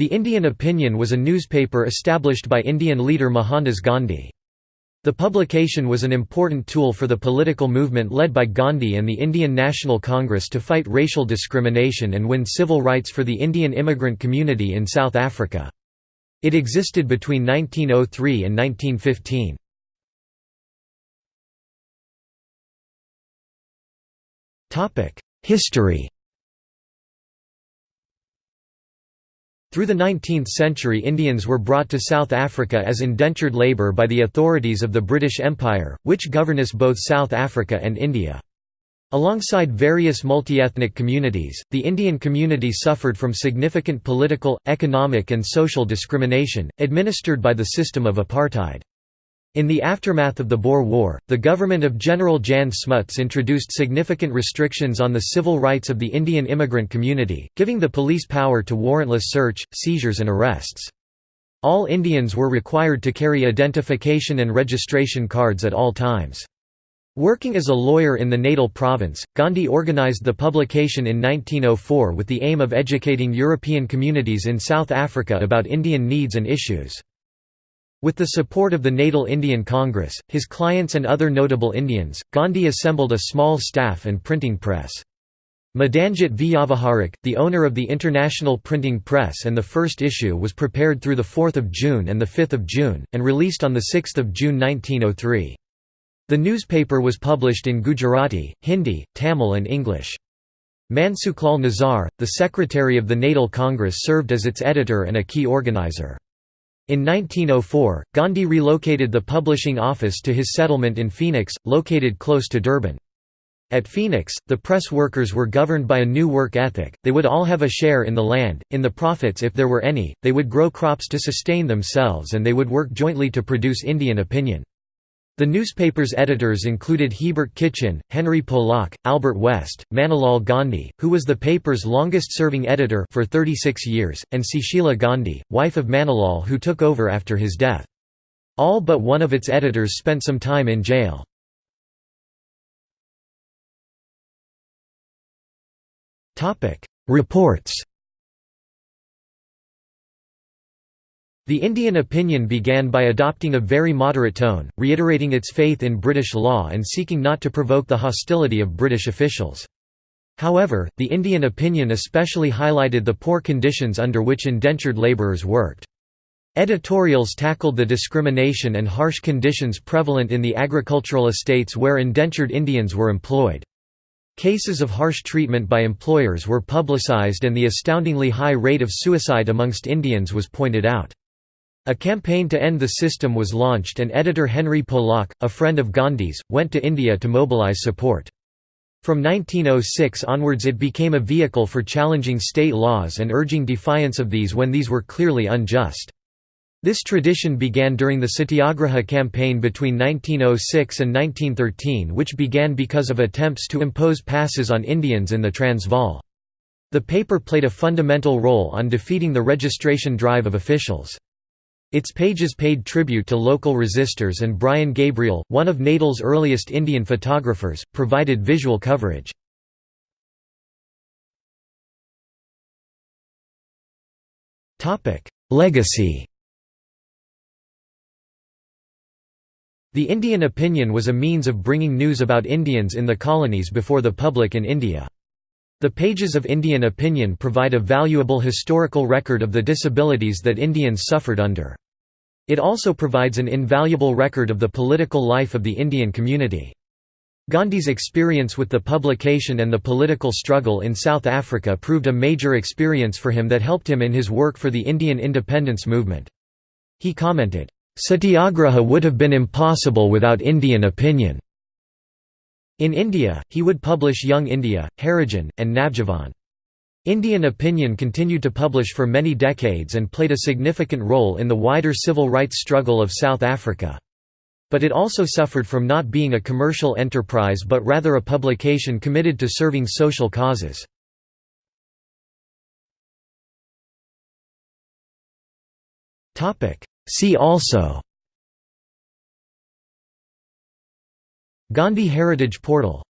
The Indian Opinion was a newspaper established by Indian leader Mohandas Gandhi. The publication was an important tool for the political movement led by Gandhi and the Indian National Congress to fight racial discrimination and win civil rights for the Indian immigrant community in South Africa. It existed between 1903 and 1915. History Through the 19th century Indians were brought to South Africa as indentured labour by the authorities of the British Empire, which governess both South Africa and India. Alongside various multi-ethnic communities, the Indian community suffered from significant political, economic and social discrimination, administered by the system of apartheid. In the aftermath of the Boer War, the government of General Jan Smuts introduced significant restrictions on the civil rights of the Indian immigrant community, giving the police power to warrantless search, seizures and arrests. All Indians were required to carry identification and registration cards at all times. Working as a lawyer in the Natal province, Gandhi organized the publication in 1904 with the aim of educating European communities in South Africa about Indian needs and issues. With the support of the Natal Indian Congress, his clients and other notable Indians, Gandhi assembled a small staff and printing press. Madanjit Vyavaharik, the owner of the International Printing Press and the first issue was prepared through 4 June and 5 June, and released on 6 June 1903. The newspaper was published in Gujarati, Hindi, Tamil and English. Mansukhlal Nazar, the secretary of the Natal Congress served as its editor and a key organizer. In 1904, Gandhi relocated the publishing office to his settlement in Phoenix, located close to Durban. At Phoenix, the press workers were governed by a new work ethic, they would all have a share in the land, in the profits if there were any, they would grow crops to sustain themselves and they would work jointly to produce Indian opinion. The newspaper's editors included Hebert Kitchin, Henry Polak, Albert West, Manilal Gandhi, who was the paper's longest-serving editor for 36 years, and Sushila Gandhi, wife of Manilal who took over after his death. All but one of its editors spent some time in jail. Reports The Indian opinion began by adopting a very moderate tone, reiterating its faith in British law and seeking not to provoke the hostility of British officials. However, the Indian opinion especially highlighted the poor conditions under which indentured labourers worked. Editorials tackled the discrimination and harsh conditions prevalent in the agricultural estates where indentured Indians were employed. Cases of harsh treatment by employers were publicized and the astoundingly high rate of suicide amongst Indians was pointed out. A campaign to end the system was launched and editor Henry Polak, a friend of Gandhi's, went to India to mobilize support. From 1906 onwards it became a vehicle for challenging state laws and urging defiance of these when these were clearly unjust. This tradition began during the Satyagraha campaign between 1906 and 1913 which began because of attempts to impose passes on Indians in the Transvaal. The paper played a fundamental role on defeating the registration drive of officials. Its pages paid tribute to local resistors and Brian Gabriel, one of Natal's earliest Indian photographers, provided visual coverage. Legacy The Indian Opinion was a means of bringing news about Indians in the colonies before the public in India. The pages of Indian opinion provide a valuable historical record of the disabilities that Indians suffered under. It also provides an invaluable record of the political life of the Indian community. Gandhi's experience with the publication and the political struggle in South Africa proved a major experience for him that helped him in his work for the Indian independence movement. He commented, "...satyagraha would have been impossible without Indian opinion." In India, he would publish Young India, Harijan, and Navjivan. Indian Opinion continued to publish for many decades and played a significant role in the wider civil rights struggle of South Africa. But it also suffered from not being a commercial enterprise but rather a publication committed to serving social causes. See also Gandhi Heritage Portal